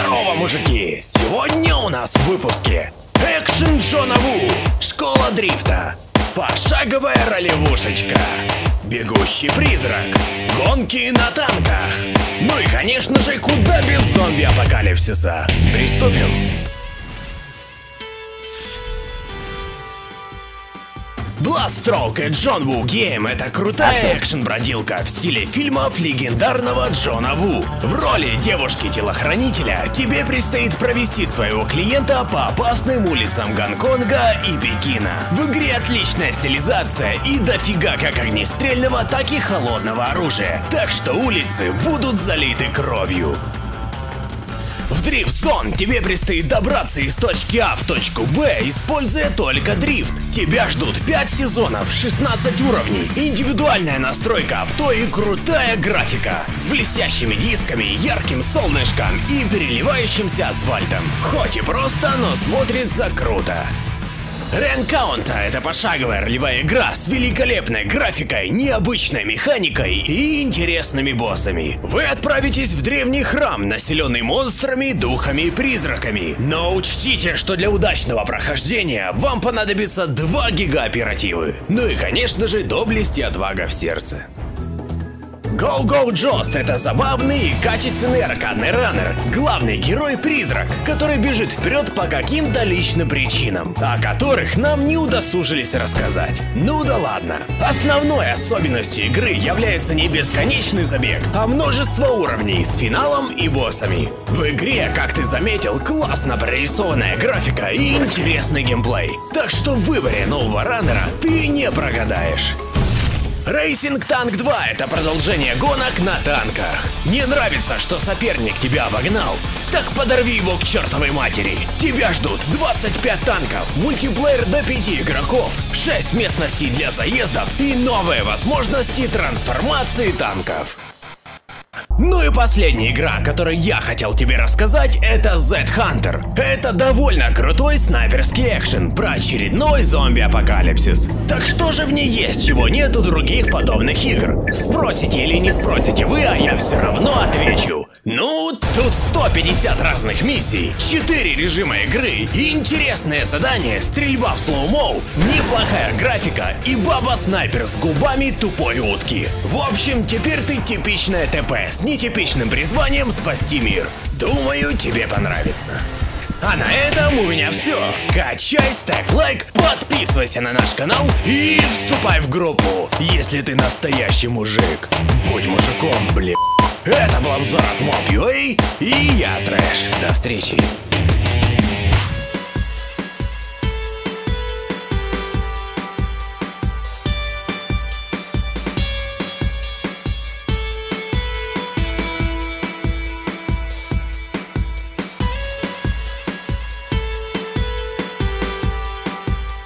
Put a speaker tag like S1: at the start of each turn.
S1: Здорово, мужики! Сегодня у нас в выпуске Экшен Джона Ву, Школа дрифта, Пошаговая ролевушечка, Бегущий призрак, Гонки на танках, Ну и конечно же, куда без зомби-апокалипсиса. Приступим! Bloodstoke и Джон Ву Гейм — это крутая экшен-бродилка в стиле фильмов легендарного Джона Ву. В роли девушки-телохранителя тебе предстоит провести своего клиента по опасным улицам Гонконга и Пекина. В игре отличная стилизация и дофига как огнестрельного, так и холодного оружия. Так что улицы будут залиты кровью. В Дрифт Зон тебе предстоит добраться из точки А в точку Б, используя только дрифт. Тебя ждут 5 сезонов, 16 уровней, индивидуальная настройка авто и крутая графика. С блестящими дисками, ярким солнышком и переливающимся асфальтом. Хоть и просто, но смотрится круто. Ренкаунта — это пошаговая ролевая игра с великолепной графикой, необычной механикой и интересными боссами. Вы отправитесь в древний храм, населенный монстрами, духами и призраками. Но учтите, что для удачного прохождения вам понадобится 2 гига оперативы. Ну и конечно же доблесть и отвага в сердце. Go Go Jost — это забавный и качественный аркадный раннер, главный герой-призрак, который бежит вперед по каким-то личным причинам, о которых нам не удосужились рассказать. Ну да ладно. Основной особенностью игры является не бесконечный забег, а множество уровней с финалом и боссами. В игре, как ты заметил, классно прорисованная графика и интересный геймплей. Так что в выборе нового раннера ты не прогадаешь. Racing Tank 2 — это продолжение гонок на танках. Не нравится, что соперник тебя обогнал? Так подорви его к чертовой матери. Тебя ждут 25 танков, мультиплеер до 5 игроков, 6 местностей для заездов и новые возможности трансформации танков. Ну и последняя игра, о которой я хотел тебе рассказать, это Z-Hunter. Это довольно крутой снайперский экшен про очередной зомби-апокалипсис. Так что же в ней есть, чего нет у других подобных игр? Спросите или не спросите вы, а я все равно отвечу. Ну, тут 150 разных миссий, 4 режима игры, интересное задание, стрельба в slow-mo, неплохая графика и баба-снайпер с губами тупой утки. В общем, теперь ты типичная ТП с нетипичным призванием спасти мир. Думаю, тебе понравится. А на этом у меня все. Качай, ставь лайк, подписывайся на наш канал и вступай в группу, если ты настоящий мужик. Будь мужиком, блин. Это был обзор от Mob.ua и я Трэш. До встречи.